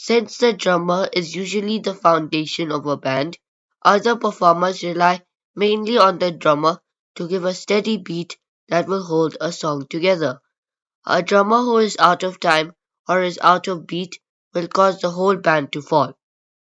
Since the drummer is usually the foundation of a band, other performers rely mainly on the drummer to give a steady beat that will hold a song together. A drummer who is out of time or is out of beat will cause the whole band to fall.